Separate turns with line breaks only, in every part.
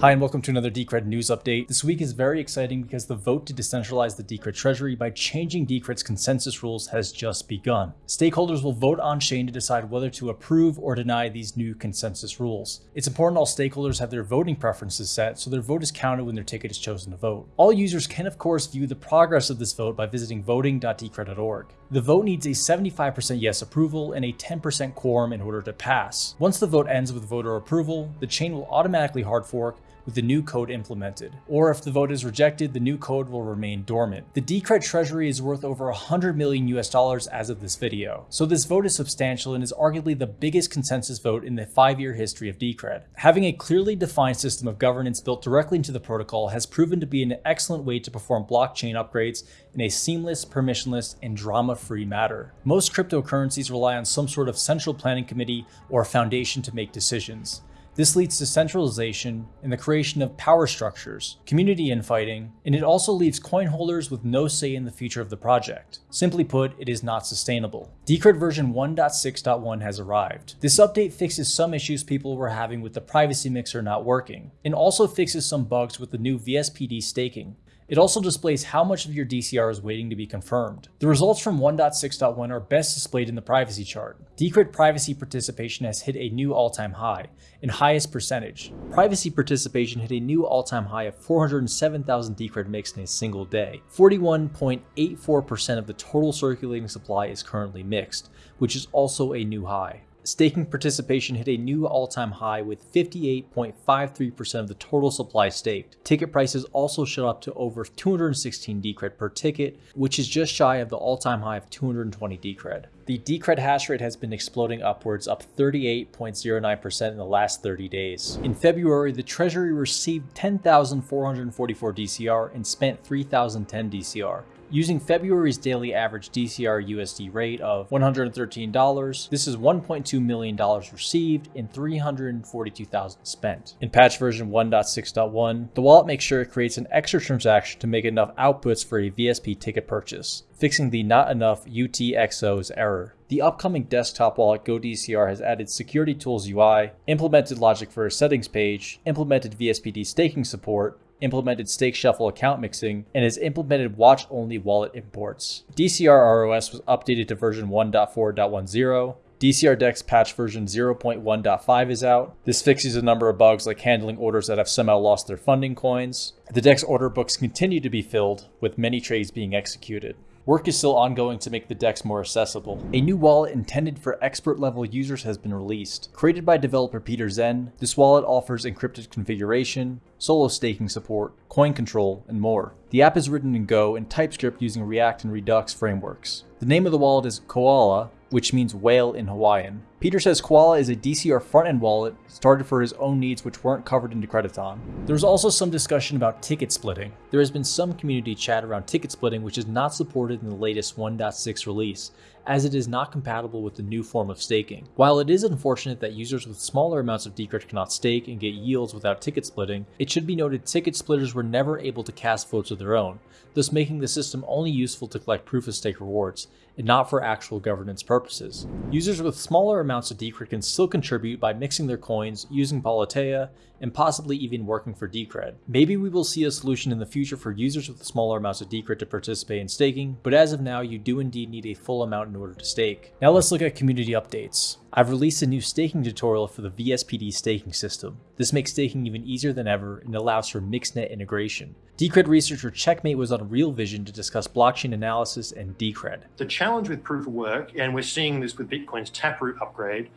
Hi, and welcome to another Decred news update. This week is very exciting because the vote to decentralize the Decred treasury by changing Decred's consensus rules has just begun. Stakeholders will vote on chain to decide whether to approve or deny these new consensus rules. It's important all stakeholders have their voting preferences set so their vote is counted when their ticket is chosen to vote. All users can, of course, view the progress of this vote by visiting voting.decred.org. The vote needs a 75% yes approval and a 10% quorum in order to pass. Once the vote ends with voter approval, the chain will automatically hard fork with the new code implemented. Or if the vote is rejected, the new code will remain dormant. The Decred treasury is worth over 100 million US dollars as of this video. So this vote is substantial and is arguably the biggest consensus vote in the five-year history of Decred. Having a clearly defined system of governance built directly into the protocol has proven to be an excellent way to perform blockchain upgrades in a seamless, permissionless, and drama-free manner. Most cryptocurrencies rely on some sort of central planning committee or foundation to make decisions. This leads to centralization and the creation of power structures, community infighting, and it also leaves coin holders with no say in the future of the project. Simply put, it is not sustainable. Decred version 1.6.1 has arrived. This update fixes some issues people were having with the privacy mixer not working, and also fixes some bugs with the new VSPD staking, it also displays how much of your DCR is waiting to be confirmed. The results from 1.6.1 are best displayed in the privacy chart. Decred privacy participation has hit a new all-time high, in highest percentage. Privacy participation hit a new all-time high of 407,000 Decred mixed in a single day. 41.84% of the total circulating supply is currently mixed, which is also a new high. Staking participation hit a new all-time high with 58.53% of the total supply staked. Ticket prices also shot up to over 216 Decred per ticket, which is just shy of the all-time high of 220 Decred. The Decred hash rate has been exploding upwards, up 38.09% in the last 30 days. In February, the Treasury received 10,444 DCR and spent 3,010 DCR. Using February's daily average DCR USD rate of $113, this is $1.2 million received and 342,000 spent. In patch version 1.6.1, the wallet makes sure it creates an extra transaction to make enough outputs for a VSP ticket purchase, fixing the not enough UTXO's error. The upcoming desktop wallet GoDCR has added Security Tools UI, implemented logic for a settings page, implemented VSPD staking support, implemented StakeShuffle account mixing, and has implemented watch-only wallet imports. DCR ROS was updated to version 1.4.10, DCR Dex patch version 0.1.5 is out. This fixes a number of bugs like handling orders that have somehow lost their funding coins. The Dex order books continue to be filled, with many trades being executed. Work is still ongoing to make the DEX more accessible. A new wallet intended for expert level users has been released. Created by developer Peter Zen, this wallet offers encrypted configuration, solo staking support, coin control, and more. The app is written in Go and TypeScript using React and Redux frameworks. The name of the wallet is Koala, which means whale in Hawaiian. Peter says Koala is a DCR front-end wallet started for his own needs which weren't covered in Decrediton. There was also some discussion about ticket splitting. There has been some community chat around ticket splitting which is not supported in the latest 1.6 release, as it is not compatible with the new form of staking. While it is unfortunate that users with smaller amounts of Decred cannot stake and get yields without ticket splitting, it should be noted ticket splitters were never able to cast votes of their own, thus making the system only useful to collect proof of stake rewards, and not for actual governance purposes. Users with smaller amounts of Decred can still contribute by mixing their coins, using Politeia, and possibly even working for Decred. Maybe we will see a solution in the future for users with smaller amounts of Decred to participate in staking, but as of now you do indeed need a full amount in order to stake. Now let's look at community updates. I've released a new staking tutorial for the VSPD staking system. This makes staking even easier than ever and allows for mixed-net integration. Decred researcher Checkmate was on Real Vision to discuss blockchain analysis and Decred.
The challenge with proof of work, and we're seeing this with Bitcoin's Taproot upgrade,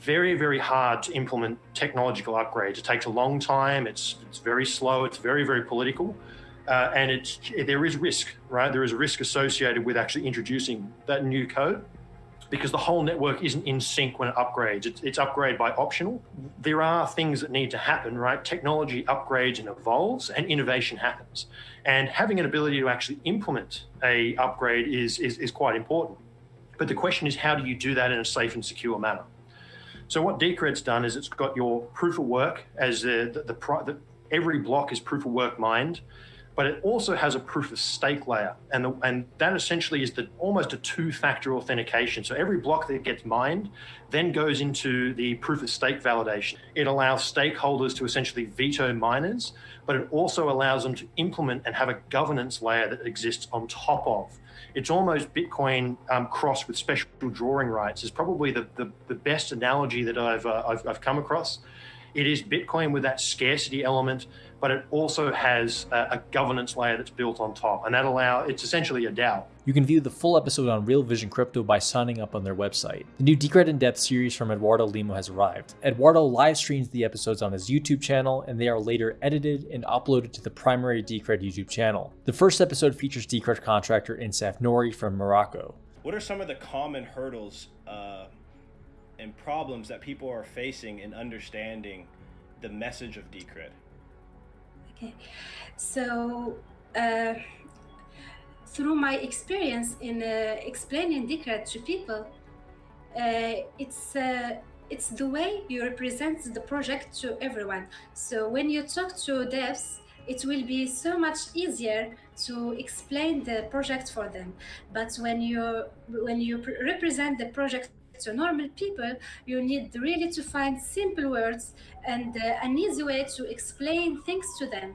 very, very hard to implement technological upgrades. It takes a long time, it's, it's very slow, it's very, very political. Uh, and it's, there is risk, right? There is risk associated with actually introducing that new code because the whole network isn't in sync when it upgrades. It's, it's upgrade by optional. There are things that need to happen, right? Technology upgrades and evolves and innovation happens. And having an ability to actually implement a upgrade is, is, is quite important. But the question is, how do you do that in a safe and secure manner? So what Decred's done is it's got your proof of work as the, the, the, the every block is proof of work mined but it also has a proof of stake layer. And, the, and that essentially is the, almost a two-factor authentication. So every block that gets mined then goes into the proof of stake validation. It allows stakeholders to essentially veto miners, but it also allows them to implement and have a governance layer that exists on top of. It's almost Bitcoin um, crossed with special drawing rights is probably the, the, the best analogy that I've, uh, I've, I've come across. It is Bitcoin with that scarcity element, but it also has a, a, governance layer that's built on top, and that allow it's essentially a DAO.
You can view the full episode on Real Vision Crypto by signing up on their website. The new Decred in Depth series from Eduardo Limo has arrived. Eduardo live streams the episodes on his YouTube channel, and they are later edited and uploaded to the primary Decred YouTube channel. The first episode features Decred contractor Insaf Nori from Morocco.
What are some of the common hurdles uh, and problems that people are facing in understanding the message of Decred?
Okay, so uh, through my experience in uh, explaining Decred to people, uh, it's uh, it's the way you represent the project to everyone. So when you talk to devs, it will be so much easier to explain the project for them. But when you when you represent the project to normal people, you need really to find simple words and uh, an easy way to explain things to them.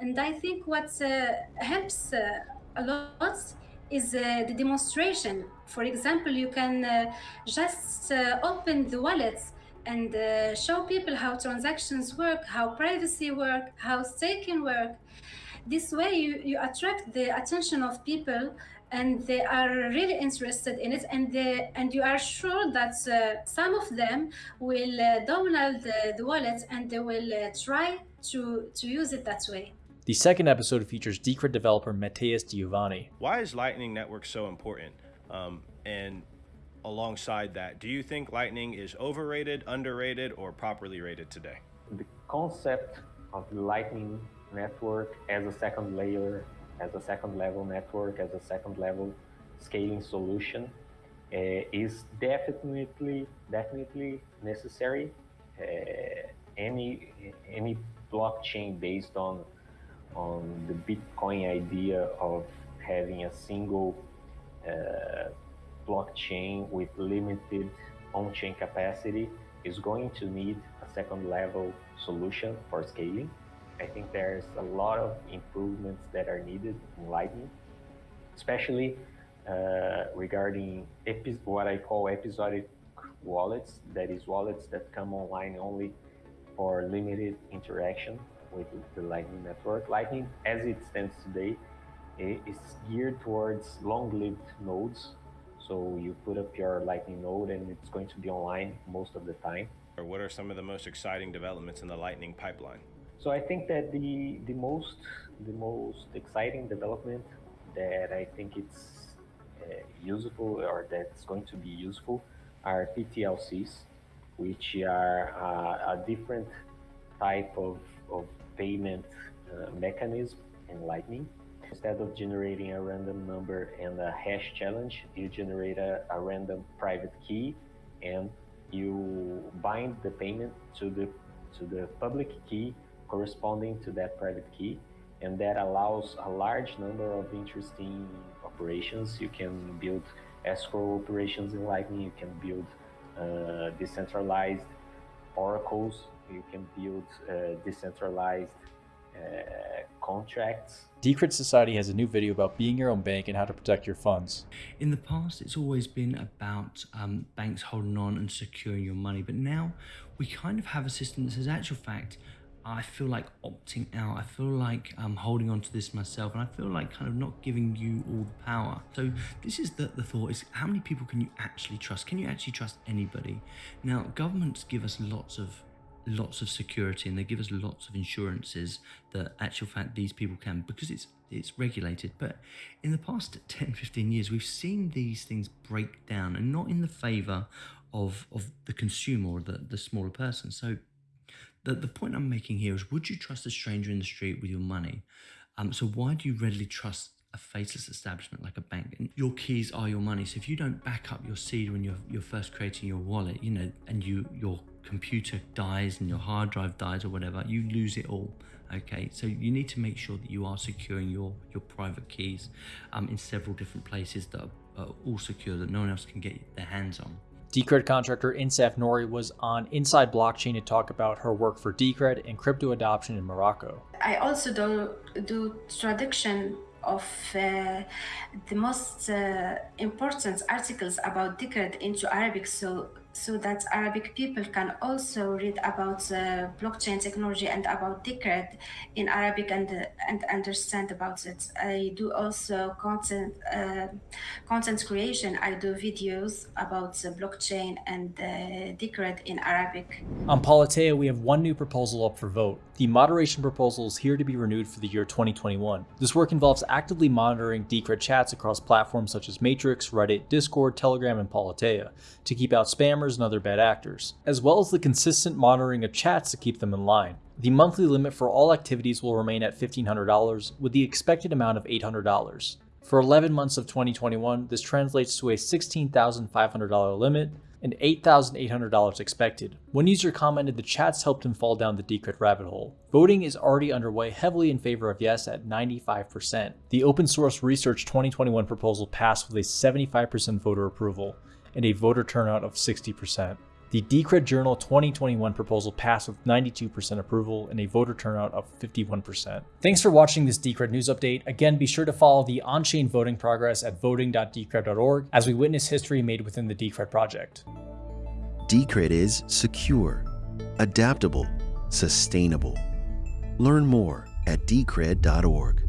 And I think what uh, helps uh, a lot is uh, the demonstration. For example, you can uh, just uh, open the wallets and show people how transactions work, how privacy work, how staking work. This way you, you attract the attention of people and they are really interested in it and they, and you are sure that uh, some of them will uh, download the, the wallet and they will uh, try to to use it that way
the second episode features Decred developer Matheus Degiovani.
Why is Lightning Network so important? Um, and alongside that, do you think Lightning is overrated, underrated, or properly rated today?
The concept of Lightning Network as a second layer as a second level network, as a second level scaling solution uh, is definitely definitely necessary. Uh, any any blockchain based on on the Bitcoin idea of having a single uh, blockchain with limited on-chain capacity is going to need a second level solution for scaling. I think there's a lot of improvements that are needed in Lightning, especially uh, regarding what I call episodic wallets, that is wallets that come online only for limited interaction with the Lightning Network. Lightning, as it stands today, is geared towards long-lived nodes. So you put up your Lightning node and it's going to be online most of the time.
Or what are some of the most exciting developments in the Lightning pipeline?
So I think that the the most the most exciting development that I think it's uh, useful or that's going to be useful are PTLCs, which are uh, a different type of, of payment uh, mechanism in Lightning. Instead of generating a random number and a hash challenge, you generate a, a random private key and you bind the payment to the to the public key corresponding to that private key and that allows a large number of interesting operations. You can build escrow operations in Lightning, you can build uh, decentralized oracles, you can build uh, decentralized uh, contracts.
Decred Society has a new video about being your own bank and how to protect your funds.
In the past, it's always been about um, banks holding on and securing your money, but now we kind of have a system that says, actual fact, I feel like opting out. I feel like I'm holding on to this myself, and I feel like kind of not giving you all the power. So this is the, the thought: is how many people can you actually trust? Can you actually trust anybody? Now, governments give us lots of lots of security and they give us lots of insurances that actual fact these people can because it's it's regulated but in the past 10 15 years we've seen these things break down and not in the favor of of the consumer or the, the smaller person so the, the point I'm making here is would you trust a stranger in the street with your money? Um, so why do you readily trust a faceless establishment like a bank? And your keys are your money. So if you don't back up your seed when you're, you're first creating your wallet, you know, and you, you're computer dies and your hard drive dies or whatever, you lose it all. Okay, so you need to make sure that you are securing your your private keys um, in several different places that are, are all secure that no one else can get their hands on.
Decred contractor Insaf Nori was on Inside Blockchain to talk about her work for Decred and crypto adoption in Morocco.
I also do do traduction of uh, the most uh, important articles about Decred into Arabic, so so that Arabic people can also read about uh, blockchain technology and about Decred in Arabic and and understand about it. I do also content uh, content creation. I do videos about the blockchain and uh, Decred in Arabic.
On Politeia, we have one new proposal up for vote. The moderation proposal is here to be renewed for the year 2021. This work involves actively monitoring Decred chats across platforms such as Matrix, Reddit, Discord, Telegram, and Politeia to keep out spammers and other bad actors, as well as the consistent monitoring of chats to keep them in line. The monthly limit for all activities will remain at $1,500, with the expected amount of $800. For 11 months of 2021, this translates to a $16,500 limit and $8,800 expected. One user commented the chats helped him fall down the Decred rabbit hole. Voting is already underway heavily in favor of yes at 95%. The open source research 2021 proposal passed with a 75% voter approval and a voter turnout of 60%. The Decred Journal 2021 proposal passed with 92% approval and a voter turnout of 51%. Thanks for watching this Decred news update. Again, be sure to follow the on-chain voting progress at voting.decred.org as we witness history made within the Decred project.
Decred is secure, adaptable, sustainable. Learn more at decred.org.